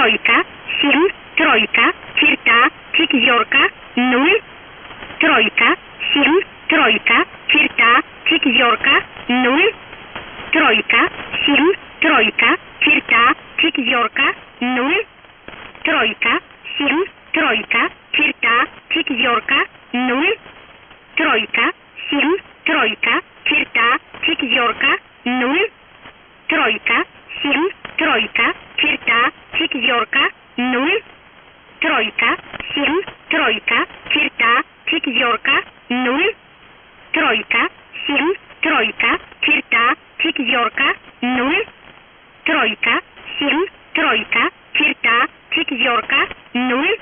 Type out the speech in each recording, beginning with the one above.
тройка, фильм, тройка, черта, четверка, нуль, тройка, фильм, тройка, черта, четверка, нуль, тройка, фильм, тройка, черта, четверка, нуль, тройка, фильм, тройка, черта, четверка, нуль, тройка, фильм, тройка, черта, четверка, нуль, тройка, фильм, тройка, черта, четверка, нуль, тройка, семь, тройка, черта, четверка, нуль, тройка, семь, тройка, черта, четверка, нуль, тройка, семь, тройка, черта, четверка, нуль,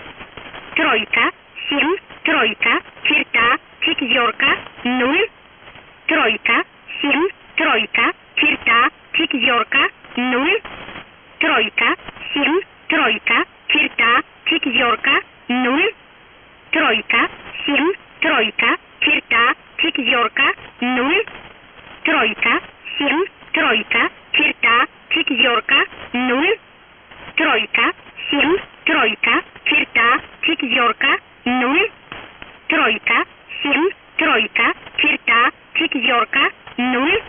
0, тройка, 7, тройка, черта, четверка, 0, тройка, 7, тройка, черта, четверка, 0,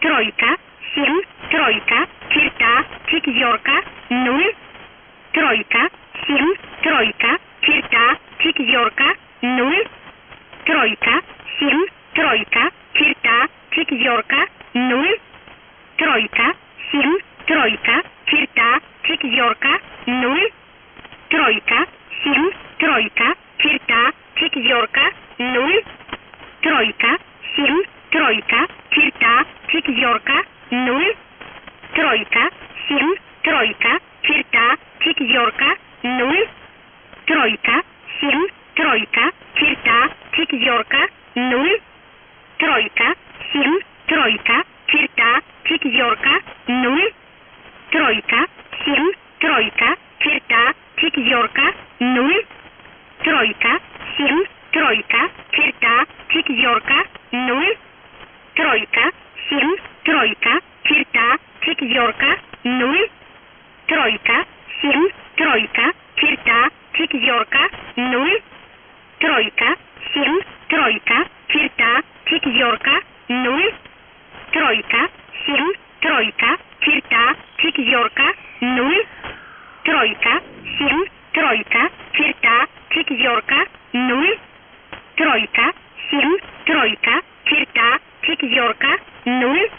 тройка, 7, тройка, черта, четверка, 0, тройка, 7, тройка, черта, четверка, 0, тройка, 7, тройка, черта, четверка, 0, тройка, четверка, нуль, тройка, семь, тройка, черта, четверка, нуль, тройка, семь, тройка, черта, четверка, нуль, тройка, семь, тройка, черта, четверка, нуль, тройка, семь, тройка, черта, четверка, нуль, тройка, семь, тройка, черта, четверка, нуль, тройка, фильм «Тройка», черта, четверка, нуль, тройка, семь, тройка, черта, четверка, нуль, тройка, семь, тройка, черта, четверка, нуль, тройка, семь, тройка, черта, четверка, нуль, тройка, семь, тройка, черта, четверка, нуль, тройка, семь, тройка, черта, четверка, нуль, тройка, семь, тройка, черта, четверка, нуль, тройка, семь, тройка, черта, четверка, нуль,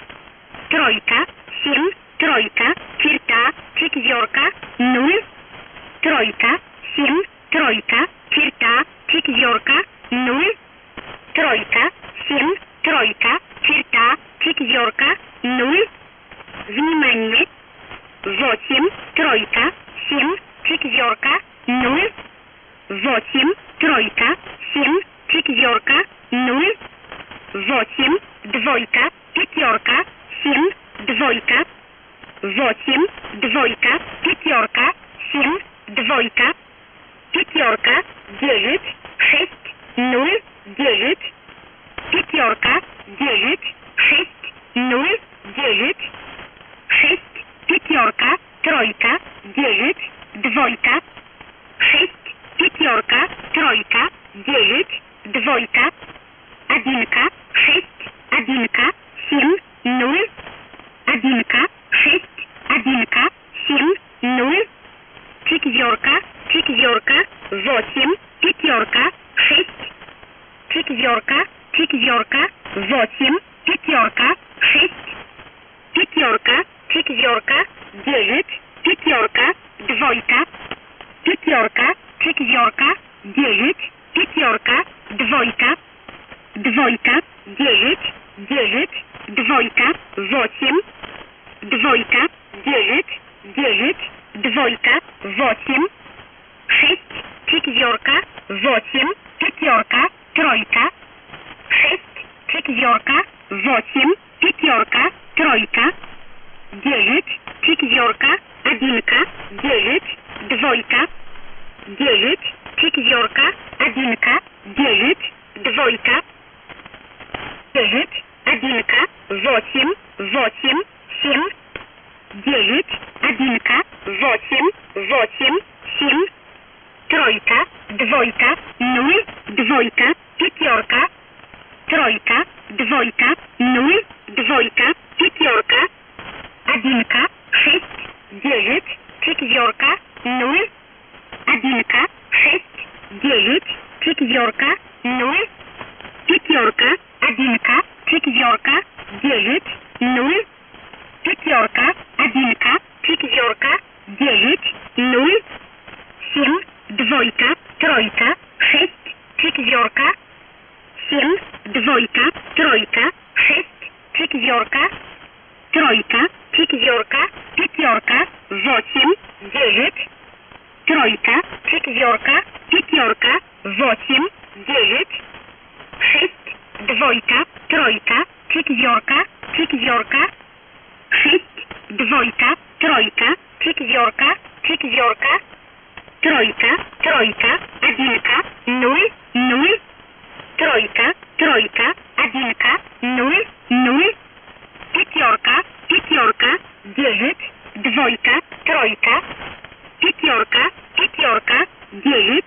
тройка, семь, тройка, черта, четверка, нуль, тройка, восемь, тройка, семь, четверка, ноль, восемь, двойка, пятерка, семь, двойка, восемь, двойка, пятерка, семь, двойка, пятерка, девять, шесть, ноль, девять, пятерка, девять, шесть, ноль, девять, шесть, пятерка, тройка, девять, двойка, восемь, пятерка, тройка, шесть, четверка, восемь, пятерка, тройка, девять, четверка, одинка, девять, двойка, девять, четверка, одинка, девять, двойка, девять, одинка, восемь, восемь, семь, девять, одинка, восемь, восемь, семь, тройка, двойка, двойка, пятерка, тройка, двойка, нуль, двойка, пятерка, одинка, шесть, девять, четверка, нуль, одинка, шесть, девять, четверка, ноль, пятерка, одинка, четверка, девять, нуль, dziewięć, sześć, dwójka, trójka, dziewiórka, dziewiórka, sześć, dwójka, trójka, dziewiórka, dziewiórka, trójka, trójka, jedynka, nul, nul, trójka, trójka, jedynka, nul, nul, пятерка, пятерка, девять, двойка, тройка, пятерка, пятерка, девять,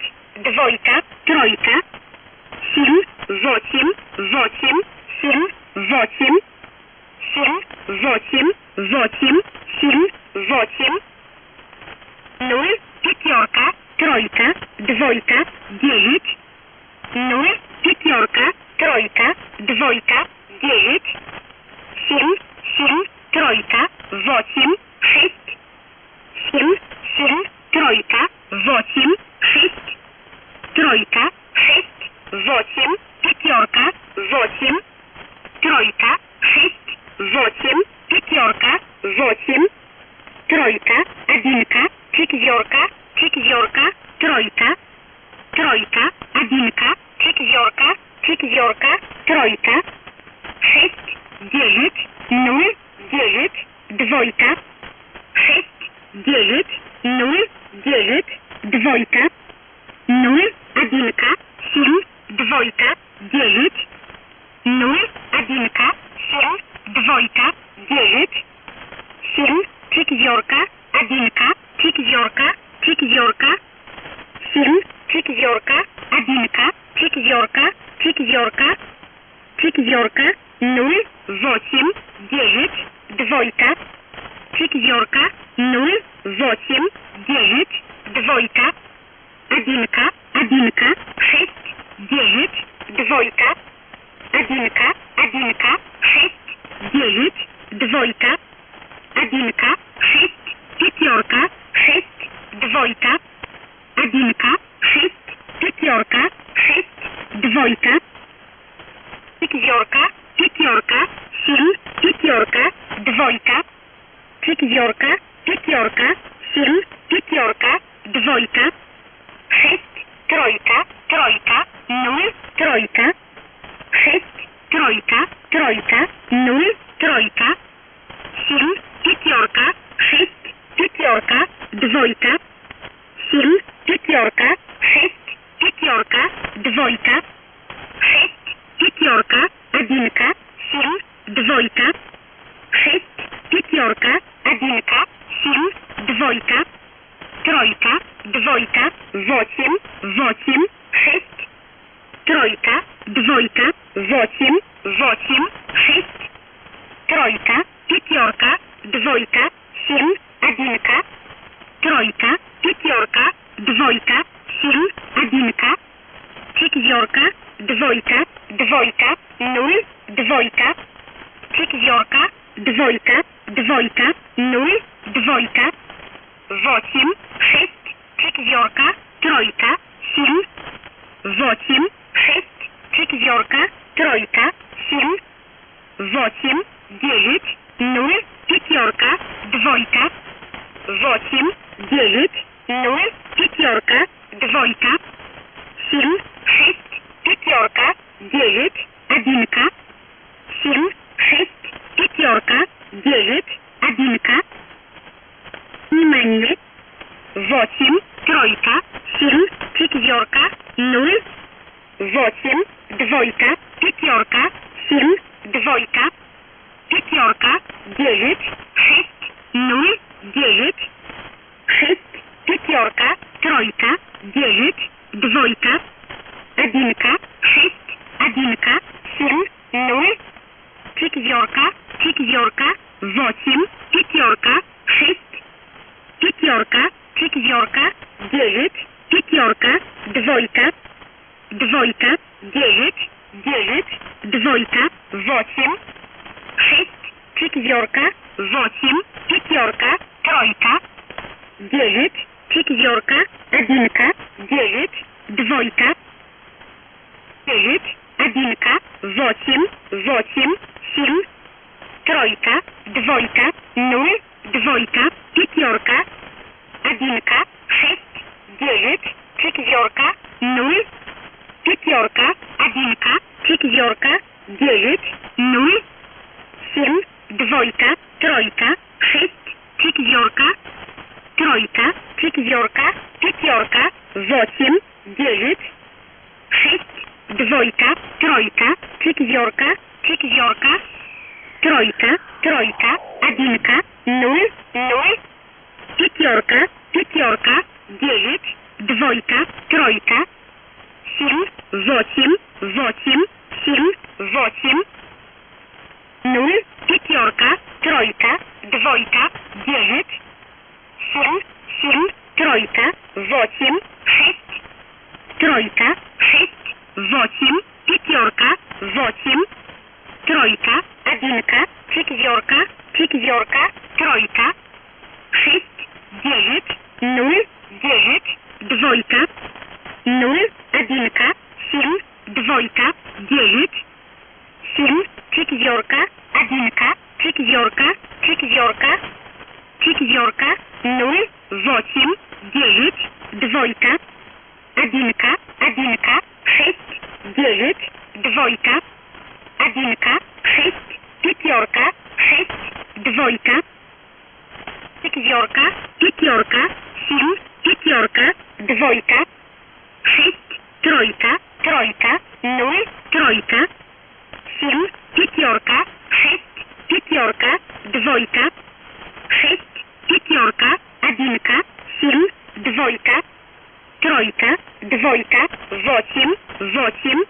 восемь, шесть, семь, семь, тройка, восемь, шесть, тройка, шесть, восемь, пятерка, восемь, тройка, шесть, восемь, пятерка, восемь, тройка, одинка, четверка, четверка, тройка, тройка, одинка, четверка, четверка, тройка, шесть, девять, ноль, двойка, шесть, девять, ноль, девять, двойка, ноль, одинка, семь, двойка, девять, ноль, одинка, семь, двойка, девять, семь, четверка, одинка, четверка, четверка, семь, четверка, одинка, четверка, четверка, четверка, ноль, Mônica, a Bianca, dwójka, w osiem, w osiem, sześć, trójka, dwójka, w osiem, w osiem, sześć, trójka, пятерка, двойка, семь, одинка, тройка, пятерка, двойка, семь, одинка, четверка, двойка, двойка, нуль, двойка, четверка, двойка, двойка, нуль, двойка, восемь, шесть четверка, тройка, семь, восемь, шесть, четверка, тройка, семь, восемь, девять, ноль, пятерка, двойка, восемь, девять, ноль, пятерка, двойка, семь, шесть, пятерка, девять, два, девять, двойка, одинка, шесть, одинка, семь, ноль, четверка, четверка, восемь, пятерка, шесть, пятерка, четверка, девять, пятерка, двойка, двойка, девять, девять, двойка, восемь, шесть, четверка, восемь, пятерка, тройка, девять, Pięćdziorka, jedynka, dziewięć, dwójka, dziewięć, jedynka, восемь, восемь, семь, тройка, двойка, ноль, двойка, пятерка, одинка, шесть, девять, четверка, ноль, пятерка, одинка, четверка, девять, ноль, семь, двойка, тройка, шесть, четверка, trójka, czwórka, pięciorka, osiem, dziewięć, sześć, dwójka, trójka, czwórka, czwórka, trójka, trójka, jedynka, nul, nul, pięciorka, pięciorka, dziewięć, dwójka, trójka, siedem, osiem, osiem, siedem, osiem, nul, pięciorka, trójka, dwójka, dziewięć, 7, 7, тройка, 8, 6, тройка, 6, 8, пятерка, 8, тройка, одинка, четверка, четверка, тройка, jedynka, sześć, pięciorka, sześć, dwójka, pięciorka, pięciorka, siedem, pięciorka, dwójka, sześć, trójka, trójka, nul, trójka, siedem, pięciorka, sześć, pięciorka, dwójka, sześć, pięciorka, jedynka, siedem, dwójka, trójka, dwójka, восемь, восемь,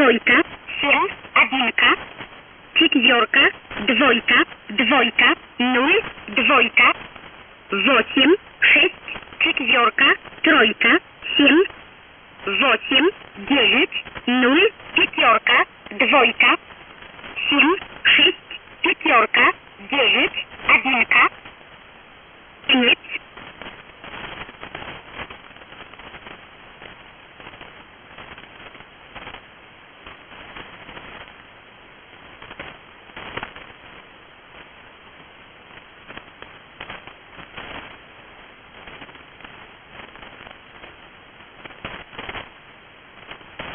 двойка, сіра, одинка, четверка, двойка, двойка, нуль, двойка, восемь, шесть, четверка, тройка, семь, восемь, девять, нуль, пятерка, двойка, семь, шесть, пятерка, девять, одинка, конец.